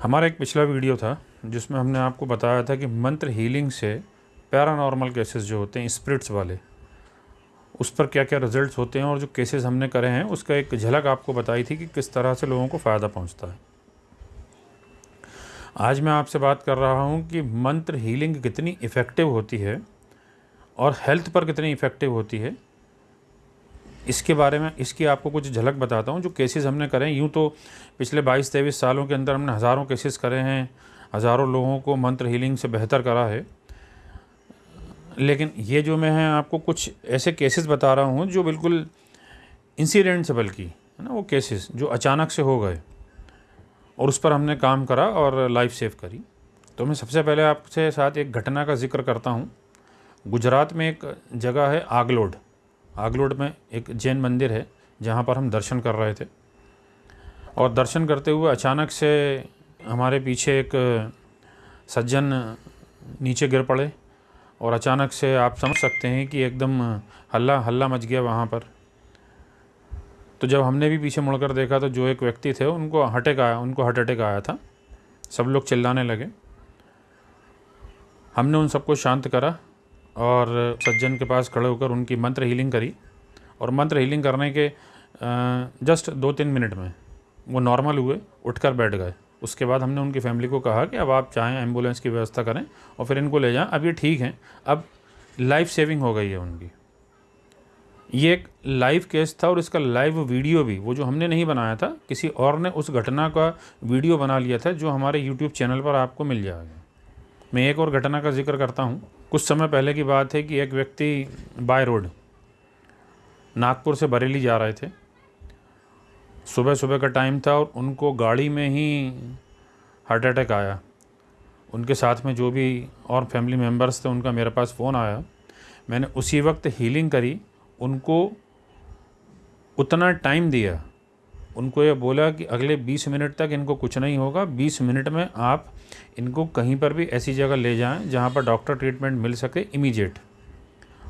हमारा एक पिछला वीडियो था, जिसमें हमने आपको बताया था कि मंत्र हीलिंग से पैरानॉर्मल केसेस जो होते हैं स्पिरिट्स वाले, उस पर क्या क्या रिजल्ट्स होते हैं और जो केसेस हमने करे हैं, उसका एक झलक आपको बताई थी कि किस तरह से लोगों को फ़ायदा पहुँचता है। आज मैं आपसे बात कर रहा हूँ कि मंत्र हीलिंग कितनी इफ़ेक्टिव होती है और हेल्थ पर कितनी इफ़ेक्टिव होती है। इसके बारे में, इसकी आपको कुछ झलक बताता हूँ, जो केसेस हमने करे यूँ तो पिछले बाईस, तेईस सालों के अंदर हमने हज़ारों केसेस करे हैं, हज़ारों लोगों को मंत्र हीलिंग से बेहतर करा है। लेकिन ये जो मैं है, आपको कुछ ऐसे केसेस बता रहा हूँ, जो बिल्कुल इंसिडेंट से बल्कि, है ना, वो केसेस जो अचानक से हो गए और उस पर हमने काम करा और लाइफ सेव करी। तो मैं सबसे पहले आपसे साथ एक घटना का ज़िक्र करता हूँ। गुजरात में एक जगह है आगलोड। आगलोड में एक जैन मंदिर है, जहाँ पर हम दर्शन कर रहे थे। और दर्शन करते हुए अचानक से हमारे पीछे एक सज्जन नीचे गिर पड़े और अचानक से आप समझ सकते हैं कि एकदम हल्ला हल्ला मच गया वहाँ पर। तो जब हमने भी पीछे मुड़कर देखा तो जो एक व्यक्ति थे, उनको हटेक आया, उनको हार्ट अटैक आया था। सब लोग चिल्लाने लगे। हमने उन सबको शांत करा और सज्जन के पास खड़े होकर उनकी मंत्र हीलिंग करी। और मंत्र हीलिंग करने के जस्ट दो तीन मिनट में वो नॉर्मल हुए, उठकर बैठ गए। उसके बाद हमने उनकी फैमिली को कहा कि अब आप चाहें एंबुलेंस की व्यवस्था करें और फिर इनको ले जाएँ। अब ये ठीक हैं। अब लाइफ सेविंग हो गई है उनकी। ये एक लाइव केस था और इसका लाइव वीडियो भी, वो जो हमने नहीं बनाया था, किसी और ने उस घटना का वीडियो बना लिया था जो हमारे यूट्यूब चैनल पर आपको मिल जाएगा। मैं एक और घटना का ज़िक्र करता हूँ। कुछ समय पहले की बात है कि एक व्यक्ति बाय रोड नागपुर से बरेली जा रहे थे। सुबह सुबह का टाइम था और उनको गाड़ी में ही हार्ट अटैक आया। उनके साथ में जो भी और फैमिली मेंबर्स थे, उनका मेरे पास फ़ोन आया। मैंने उसी वक्त हीलिंग करी। उनको उतना टाइम दिया उनको ये बोला कि अगले 20 मिनट तक इनको कुछ नहीं होगा। 20 मिनट में आप इनको कहीं पर भी ऐसी जगह ले जाएँ जहाँ पर डॉक्टर ट्रीटमेंट मिल सके इमीडिएट।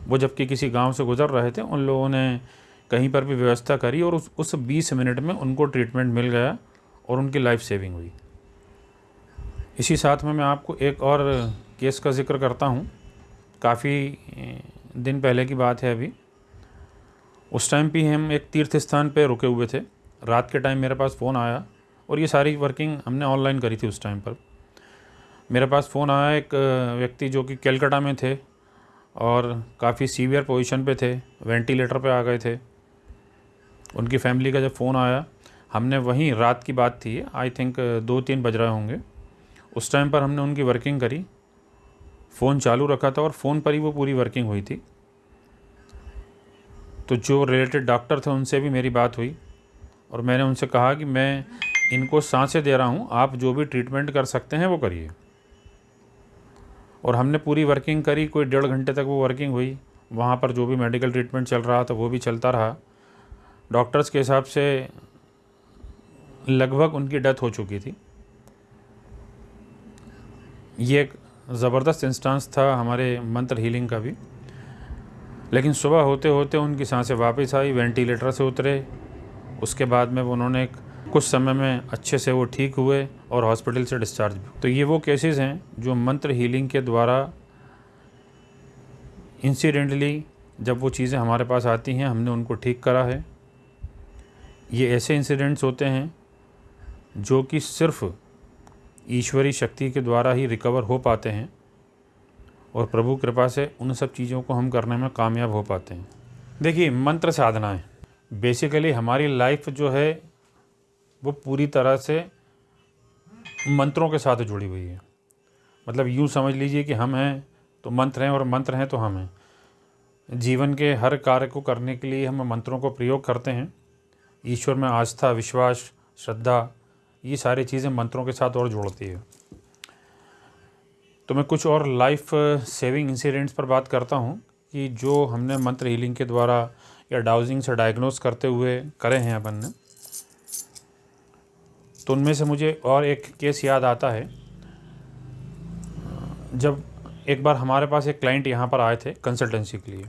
वो जबकि किसी गाँव से गुज़र रहे थे, उन लोगों ने कहीं पर भी व्यवस्था करी और उस उस बीस मिनट में उनको ट्रीटमेंट मिल गया और उनकी लाइफ सेविंग हुई। इसी साथ में मैं आपको एक और केस का ज़िक्र करता हूँ। काफ़ी दिन पहले की बात है अभी। उस टाइम भी हम एक तीर्थ स्थान पे रुके हुए थे। रात के टाइम मेरे पास फ़ोन आया और ये सारी वर्किंग हमने ऑनलाइन करी थी उस टाइम पर। मेरे पास फ़ोन आया एक व्यक्ति जो कि कैलकाटा में थे और काफ़ी सीवियर पोजीशन पे थे वेंटिलेटर पे आ गए थे। उनकी फैमिली का जब फ़ोन आया, हमने वहीं रात की बात थी आई थिंक दो तीन बज रहे होंगे। उस टाइम पर हमने उनकी वर्किंग करी। फ़ोन चालू रखा था और फ़ोन पर ही वो पूरी वर्किंग हुई थी। तो जो रिलेटेड डॉक्टर थे, उनसे भी मेरी बात हुई। और मैंने उनसे कहा कि मैं इनको साँसें दे रहा हूँ, आप जो भी ट्रीटमेंट कर सकते हैं वो करिए। और हमने पूरी वर्किंग करी, कोई डेढ़ घंटे तक वो वर्किंग हुई। वहाँ पर जो भी मेडिकल ट्रीटमेंट चल रहा था, वो भी चलता रहा। डॉक्टर्स के हिसाब से लगभग उनकी डेथ हो चुकी थी। ये एक ज़बरदस्त इंस्टांस था हमारे मंत्र हीलिंग का भी। लेकिन सुबह होते होते उनकी साँसें वापस आई वेंटिलेटर से उतरे। उसके बाद में उन्होंने कुछ समय में अच्छे से वो ठीक हुए और हॉस्पिटल से डिस्चार्ज भी। तो ये वो केसेस हैं जो मंत्र हीलिंग के द्वारा इंसिडेंटली जब वो चीज़ें हमारे पास आती हैं, हमने उनको ठीक करा है। ये ऐसे इंसिडेंट्स होते हैं जो कि सिर्फ़ ईश्वरी शक्ति के द्वारा ही रिकवर हो पाते हैं और प्रभु कृपा से उन सब चीज़ों को हम करने में कामयाब हो पाते हैं। देखिए, मंत्र साधनाएँ बेसिकली हमारी लाइफ जो है, वो पूरी तरह से मंत्रों के साथ जुड़ी हुई है। मतलब यूँ समझ लीजिए कि हम हैं तो मंत्र हैं और मंत्र हैं तो हम हैं। जीवन के हर कार्य को करने के लिए हम मंत्रों को प्रयोग करते हैं। ईश्वर में आस्था, विश्वास, श्रद्धा, ये सारी चीज़ें मंत्रों के साथ और जोड़ती है। तो मैं कुछ और लाइफ सेविंग इंसिडेंट्स पर बात करता हूँ कि जो हमने मंत्र हीलिंग के द्वारा या डाउजिंग से डायग्नोस करते हुए करे हैं अपन ने। तो उनमें से मुझे और एक केस याद आता है। जब एक बार हमारे पास एक क्लाइंट यहाँ पर आए थे कंसल्टेंसी के लिए।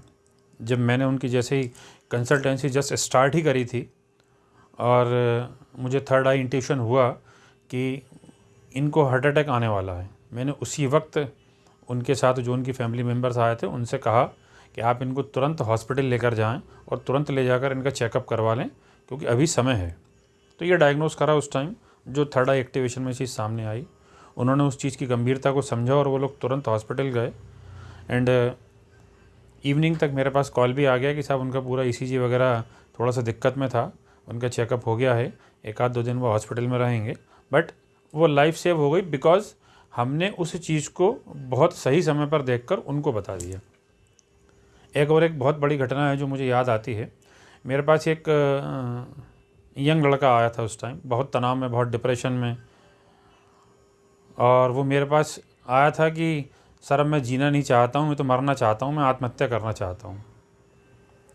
जब मैंने उनकी जैसे ही कंसल्टेंसी जस्ट स्टार्ट ही करी थी और मुझे थर्ड आई इंट्यूशन हुआ कि इनको हार्ट अटैक आने वाला है। मैंने उसी वक्त उनके साथ जो उनकी फैमिली मेंबर्स आए थे उनसे कहा कि आप इनको तुरंत हॉस्पिटल लेकर जाएँ और तुरंत ले जाकर इनका चेकअप करवा लें, क्योंकि अभी समय है। तो ये डायग्नोस करा उस टाइम जो थर्ड आई एक्टिवेशन में चीज़ सामने आई। उन्होंने उस चीज़ की गंभीरता को समझा और वो लोग तुरंत हॉस्पिटल गए। एंड इवनिंग तक मेरे पास कॉल भी आ गया कि साहब उनका पूरा ईसीजी वगैरह थोड़ा सा दिक्कत में था। उनका चेकअप हो गया है। एक आध दो दिन वो हॉस्पिटल में रहेंगे। बट वो लाइफ सेव हो गई बिकॉज़ हमने उस चीज़ को बहुत सही समय पर देखकर उनको बता दिया। एक और एक बहुत बड़ी घटना है जो मुझे याद आती है। मेरे पास एक यंग लड़का आया था उस टाइम बहुत तनाव में, बहुत डिप्रेशन में। और वो मेरे पास आया था कि, सर, अब मैं जीना नहीं चाहता हूँ, मैं तो मरना चाहता हूँ, मैं आत्महत्या करना चाहता हूँ।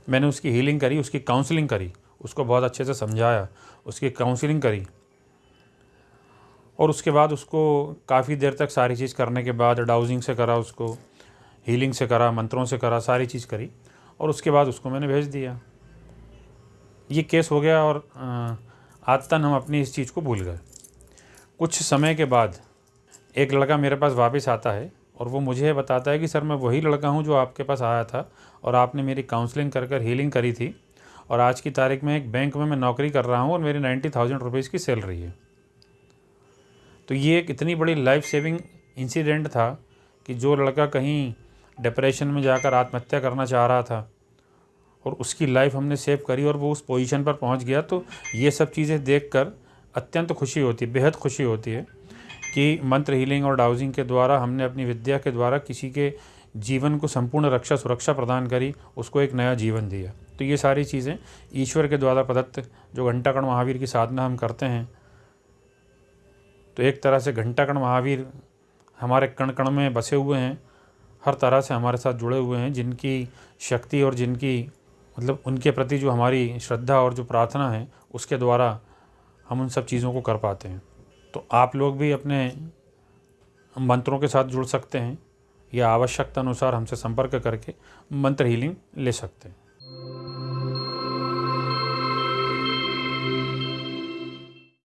मैंने उसकी हीलिंग करी, उसकी काउंसलिंग करी, उसको बहुत अच्छे से समझाया, उसकी काउंसलिंग करी। और उसके बाद उसको काफ़ी देर तक सारी चीज़ करने के बाद डाउजिंग से करा उसको। हीलिंग से करा, मंत्रों से करा, सारी चीज़ करी और उसके बाद उसको मैंने भेज दिया। ये केस हो गया और आदतन हम अपनी इस चीज़ को भूल गए। कुछ समय के बाद एक लड़का मेरे पास वापस आता है और वो मुझे बताता है कि, सर, मैं वही लड़का हूँ जो आपके पास आया था और आपने मेरी काउंसलिंग कर कर हीलिंग करी थी और आज की तारीख में एक बैंक में मैं नौकरी कर रहा हूँ और मेरी नाइन्टी थाउज़ेंड रुपीज़ की सैलरी है। तो ये एक इतनी बड़ी लाइफ सेविंग इंसिडेंट था कि जो लड़का कहीं डिप्रेशन में जाकर आत्महत्या करना चाह रहा था। और उसकी लाइफ हमने सेव करी और वो उस पोजीशन पर पहुँच गया। तो ये सब चीज़ें देखकर अत्यंत खुशी होती है बेहद खुशी होती है कि मंत्र हीलिंग और डाउजिंग के द्वारा हमने अपनी विद्या के द्वारा किसी के जीवन को संपूर्ण रक्षा, सुरक्षा प्रदान करी, उसको एक नया जीवन दिया। तो ये सारी चीज़ें ईश्वर के द्वारा प्रदत्त जो घंटाकण महावीर की साधना हम करते हैं तो एक तरह से घंटाकण महावीर हमारे कण कण में बसे हुए हैं। हर तरह से हमारे साथ जुड़े हुए हैं, जिनकी शक्ति और जिनकी मतलब उनके प्रति जो हमारी श्रद्धा और जो प्रार्थना है, उसके द्वारा हम उन सब चीज़ों को कर पाते हैं। तो आप लोग भी अपने मंत्रों के साथ जुड़ सकते हैं या आवश्यकता अनुसार हमसे संपर्क करके मंत्र हीलिंग ले सकते हैं।